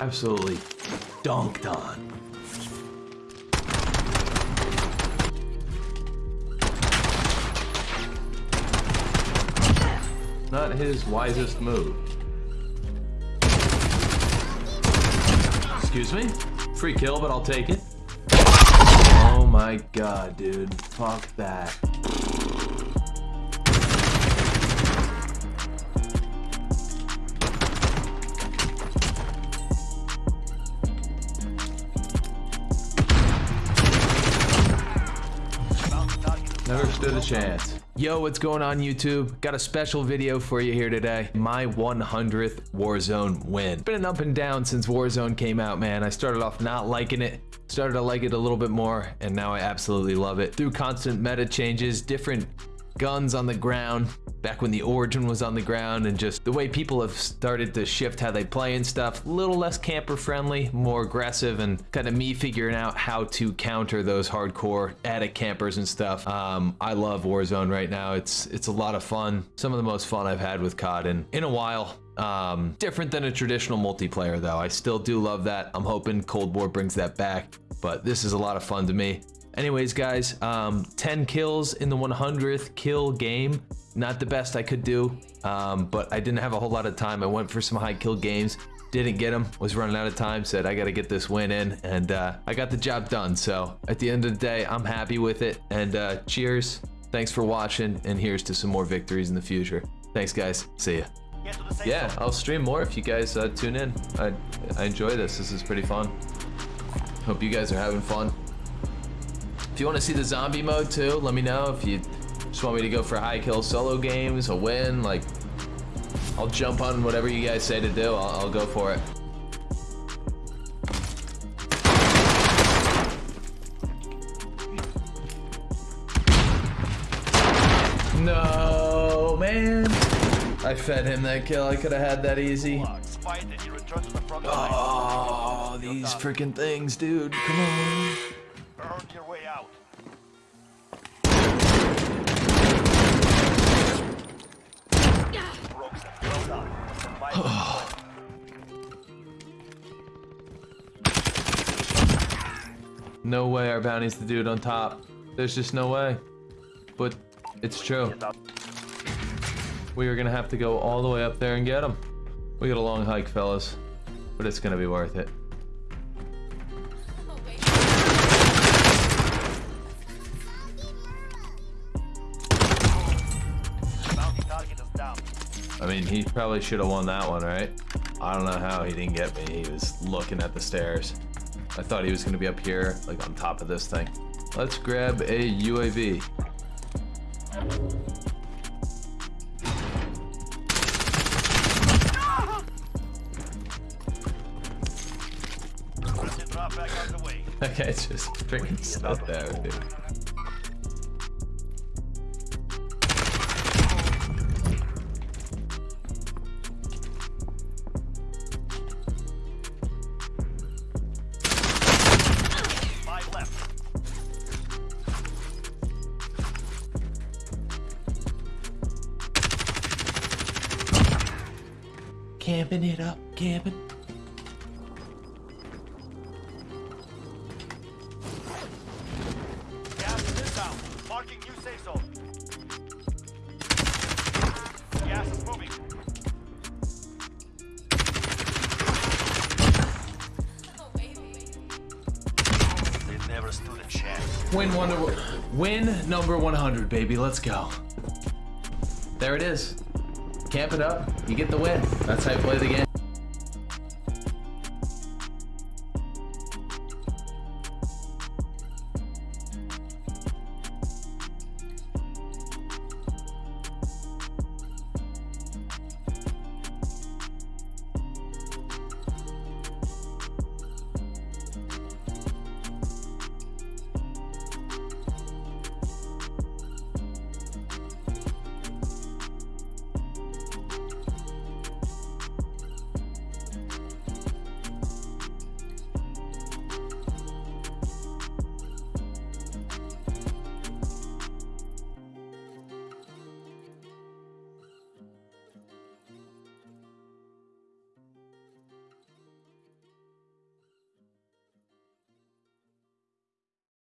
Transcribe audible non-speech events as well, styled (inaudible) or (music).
Absolutely dunked on. Not his wisest move. Excuse me? Free kill, but I'll take it. My god, dude. Fuck that. Never stood a chance. Yo, what's going on YouTube? Got a special video for you here today. My 100th Warzone win. Been an up and down since Warzone came out, man. I started off not liking it, started to like it a little bit more, and now I absolutely love it. Through constant meta changes, different guns on the ground, back when the origin was on the ground and just the way people have started to shift how they play and stuff a little less camper friendly more aggressive and kind of me figuring out how to counter those hardcore addict campers and stuff. Um, i love warzone right now. It's it's a lot of fun. Some of the most fun i've had with cod in in a while. Um, different than a traditional multiplayer though. I still do love that. I'm hoping cold war brings that back but this is a lot of fun to me Anyways, guys, um, 10 kills in the 100th kill game. Not the best I could do, um, but I didn't have a whole lot of time. I went for some high kill games, didn't get them, was running out of time, said I got to get this win in, and uh, I got the job done. So at the end of the day, I'm happy with it, and uh, cheers. Thanks for watching, and here's to some more victories in the future. Thanks, guys. See ya. Yeah, I'll stream more if you guys uh, tune in. I, I enjoy this. This is pretty fun. Hope you guys are having fun. If you want to see the zombie mode too, let me know. If you just want me to go for high kill solo games, a win, like, I'll jump on whatever you guys say to do. I'll, I'll go for it. No, man. I fed him that kill. I could have had that easy. Oh, these freaking things, dude. Come on. Earn your way out. (sighs) no way our bounty's the dude on top. There's just no way. But it's true. We are gonna have to go all the way up there and get him. We got a long hike, fellas. But it's gonna be worth it. I mean, he probably should have won that one, right? I don't know how he didn't get me. He was looking at the stairs. I thought he was going to be up here, like on top of this thing. Let's grab a UAV. okay, (laughs) guy's just freaking stuck there, dude. Camping it up, camping. Gas inbound. Marking new safe zone. Gas is moving. They never stood a chance. Win one win number 100, baby. Let's go. There it is camp it up, you get the win. That's how you play the game.